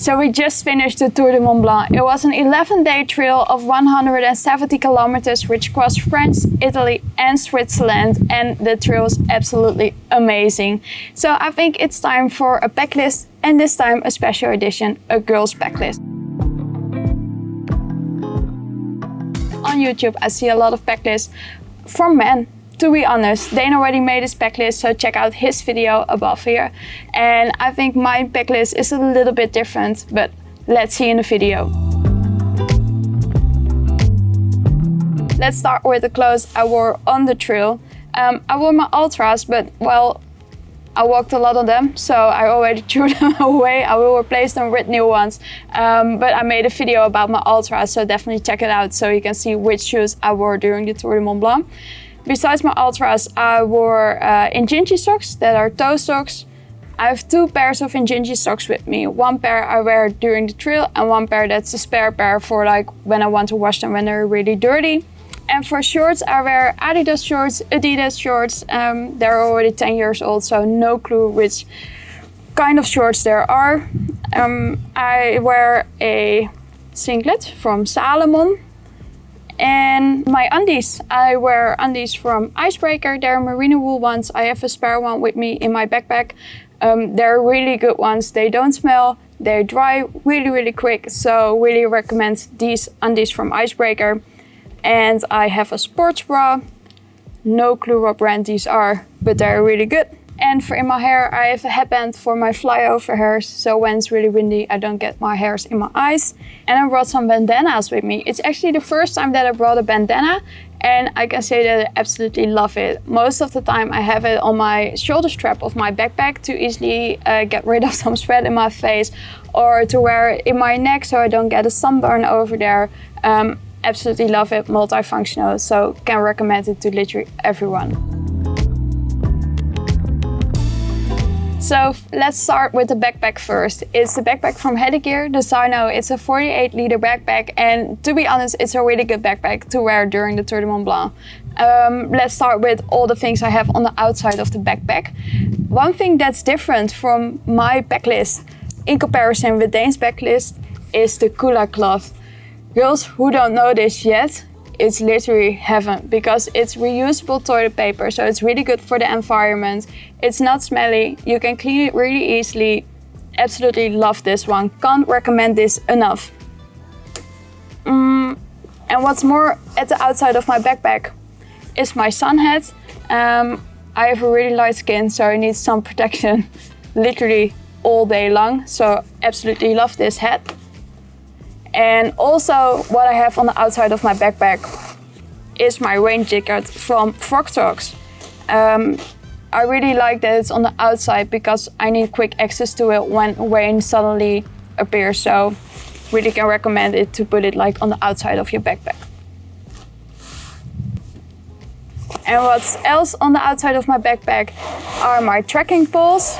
So we just finished the Tour de Mont Blanc. It was an 11 day trail of 170 kilometers which crossed France, Italy and Switzerland and the trail was absolutely amazing. So I think it's time for a backlist and this time a special edition, a girls backlist. On YouTube I see a lot of backlists from men to be honest, Dane already made his backlist, so check out his video above here. And I think my backlist is a little bit different, but let's see in the video. Let's start with the clothes I wore on the trail. Um, I wore my Altras, but well, I walked a lot of them, so I already threw them away. I will replace them with new ones. Um, but I made a video about my Altras, so definitely check it out so you can see which shoes I wore during the Tour de Mont Blanc. Besides my Altras, I wore uh, Injinji socks that are toe socks. I have two pairs of Injinji socks with me. One pair I wear during the trail and one pair that's a spare pair for like when I want to wash them when they're really dirty. And for shorts, I wear Adidas shorts, Adidas shorts. Um, they're already 10 years old, so no clue which kind of shorts there are. Um, I wear a singlet from Salomon and my undies, I wear undies from Icebreaker. They're merino wool ones. I have a spare one with me in my backpack. Um, they're really good ones. They don't smell. They dry really, really quick. So really recommend these undies from Icebreaker. And I have a sports bra. No clue what brand these are, but they're really good. And for in my hair, I have a headband for my flyover hairs. So when it's really windy, I don't get my hairs in my eyes. And I brought some bandanas with me. It's actually the first time that I brought a bandana. And I can say that I absolutely love it. Most of the time I have it on my shoulder strap of my backpack to easily uh, get rid of some sweat in my face or to wear it in my neck so I don't get a sunburn over there. Um, absolutely love it, multifunctional, so can recommend it to literally everyone. So let's start with the backpack first. It's the backpack from Hedegear, the Sino. It's a 48 liter backpack and to be honest, it's a really good backpack to wear during the Tour de Mont Blanc. Um, let's start with all the things I have on the outside of the backpack. One thing that's different from my backlist in comparison with Dane's backlist is the Kula cloth. Girls who don't know this yet, it's literally heaven because it's reusable toilet paper. So it's really good for the environment. It's not smelly. You can clean it really easily. Absolutely love this one. Can't recommend this enough. Mm, and what's more at the outside of my backpack is my sun hat. Um, I have a really light skin, so I need some protection literally all day long. So absolutely love this hat. And also what I have on the outside of my backpack is my rain jacket from Frogg Toggs. Um, I really like that it's on the outside because I need quick access to it when rain suddenly appears. So really can recommend it to put it like on the outside of your backpack. And what's else on the outside of my backpack are my trekking poles.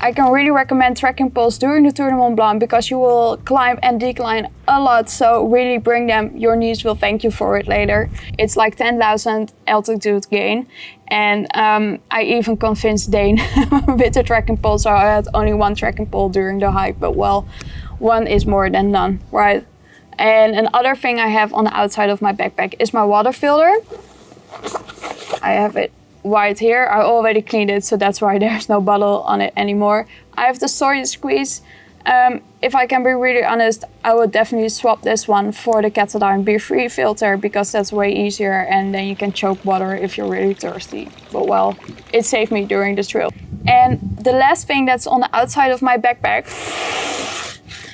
I can really recommend trekking poles during the Tour de Mont Blanc because you will climb and decline a lot. So really bring them. Your knees will thank you for it later. It's like 10,000 altitude gain. And um, I even convinced Dane with the trekking pole. So I had only one trekking pole during the hike. But well, one is more than none, right? And another thing I have on the outside of my backpack is my water filter. I have it white here. I already cleaned it, so that's why there's no bottle on it anymore. I have the Sawyer Squeeze. Um, if I can be really honest, I would definitely swap this one for the Katadyn Be-Free filter because that's way easier and then you can choke water if you're really thirsty. But well, it saved me during this trail. And the last thing that's on the outside of my backpack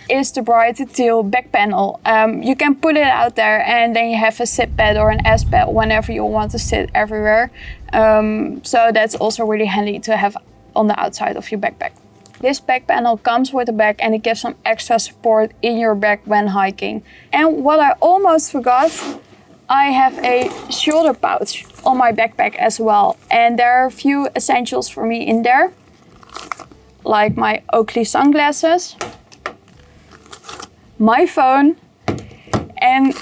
is the bright teal back panel. Um, you can put it out there and then you have a sit pad or an S pad whenever you want to sit everywhere. Um, so that's also really handy to have on the outside of your backpack. This back panel comes with a bag and it gives some extra support in your back when hiking. And what I almost forgot, I have a shoulder pouch on my backpack as well. And there are a few essentials for me in there, like my Oakley sunglasses, my phone and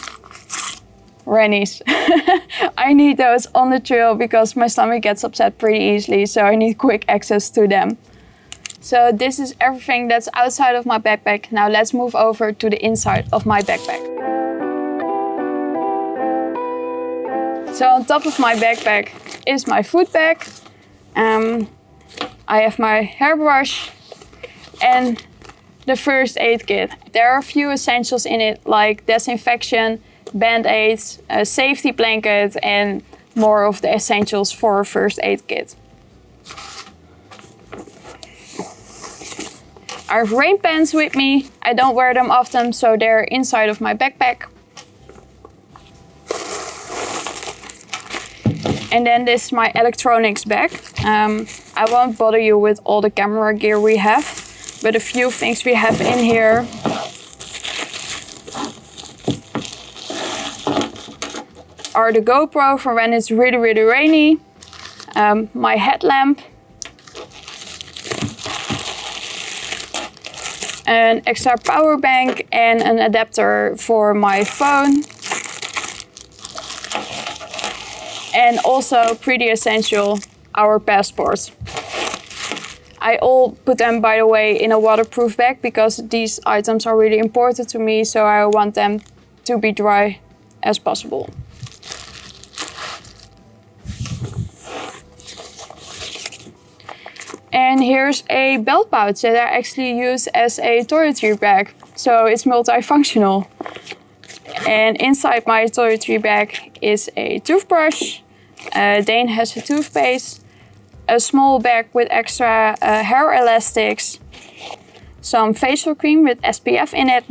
Rennies. I need those on the trail because my stomach gets upset pretty easily, so I need quick access to them. So this is everything that's outside of my backpack. Now let's move over to the inside of my backpack. So on top of my backpack is my food bag. Um, I have my hairbrush and the first aid kit. There are a few essentials in it like disinfection, band-aids, a safety blanket and more of the essentials for a first aid kit. I have rain pants with me. I don't wear them often, so they're inside of my backpack. And then this is my electronics bag. Um, I won't bother you with all the camera gear we have, but a few things we have in here. Are the GoPro for when it's really, really rainy. Um, my headlamp. An extra power bank and an adapter for my phone. and also pretty essential, our passports. I all put them, by the way, in a waterproof bag because these items are really important to me, so I want them to be dry as possible. And here's a belt pouch that I actually use as a toiletry bag, so it's multifunctional. And inside my toiletry bag is a toothbrush, uh, Dane has a toothpaste, a small bag with extra uh, hair elastics, some facial cream with SPF in it,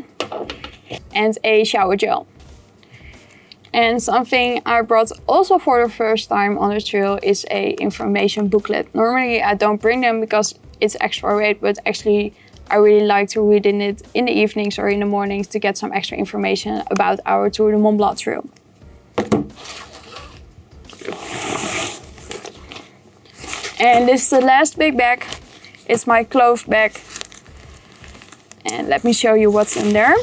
and a shower gel. And something I brought also for the first time on the trail is a information booklet. Normally I don't bring them because it's extra weight, but actually I really like to read in it in the evenings or in the mornings to get some extra information about our Tour de Mont Blanc trail. And this is the last big bag. It's my clothes bag. And let me show you what's in there.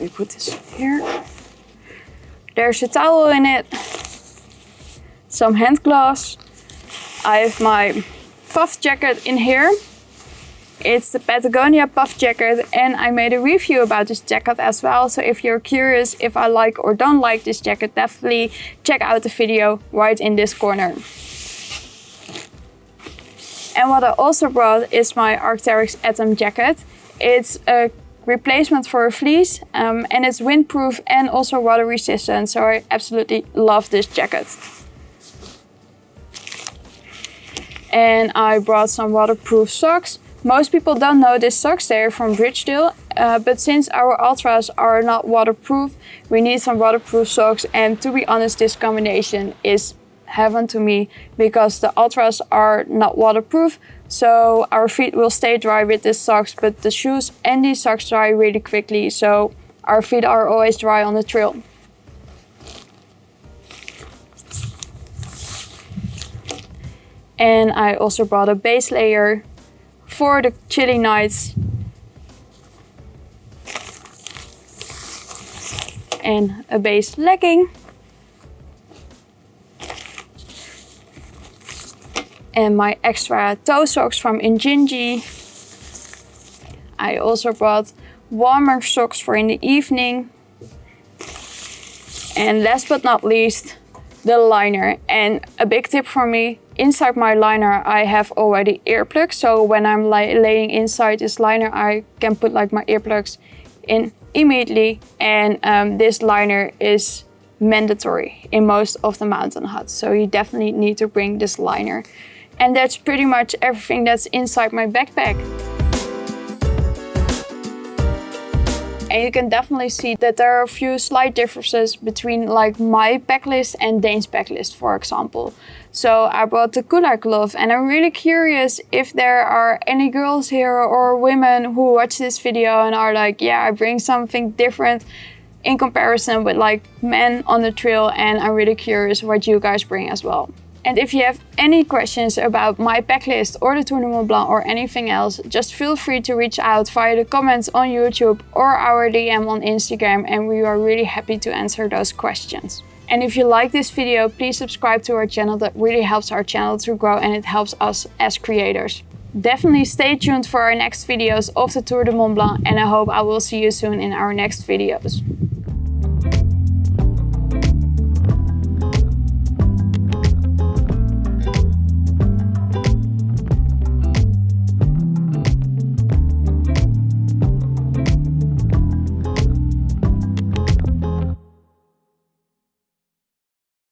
We put this here. There's a towel in it. Some hand gloves. I have my puff jacket in here. It's the Patagonia puff jacket and I made a review about this jacket as well. So if you're curious if I like or don't like this jacket, definitely check out the video right in this corner. And what I also brought is my Arc'teryx Atom jacket. It's a replacement for a fleece um, and it's windproof and also water resistant. So I absolutely love this jacket. And I brought some waterproof socks most people don't know this socks, they're from Bridgedale, uh, but since our Altras are not waterproof, we need some waterproof socks and to be honest this combination is heaven to me because the Altras are not waterproof so our feet will stay dry with these socks but the shoes and these socks dry really quickly so our feet are always dry on the trail. And I also brought a base layer for the chilly nights. And a base legging. And my extra toe socks from Injinji. I also brought warmer socks for in the evening. And last but not least, the liner. And a big tip for me, inside my liner I have already earplugs. So when I'm laying inside this liner, I can put like my earplugs in immediately. And um, this liner is mandatory in most of the mountain huts. So you definitely need to bring this liner. And that's pretty much everything that's inside my backpack. And you can definitely see that there are a few slight differences between like my backlist and Dane's backlist, for example. So I brought the Kula cloth and I'm really curious if there are any girls here or women who watch this video and are like, yeah, I bring something different in comparison with like men on the trail and I'm really curious what you guys bring as well. And if you have any questions about my backlist or the Tour de Mont Blanc or anything else, just feel free to reach out via the comments on YouTube or our DM on Instagram and we are really happy to answer those questions. And if you like this video, please subscribe to our channel. That really helps our channel to grow and it helps us as creators. Definitely stay tuned for our next videos of the Tour de Mont Blanc and I hope I will see you soon in our next videos.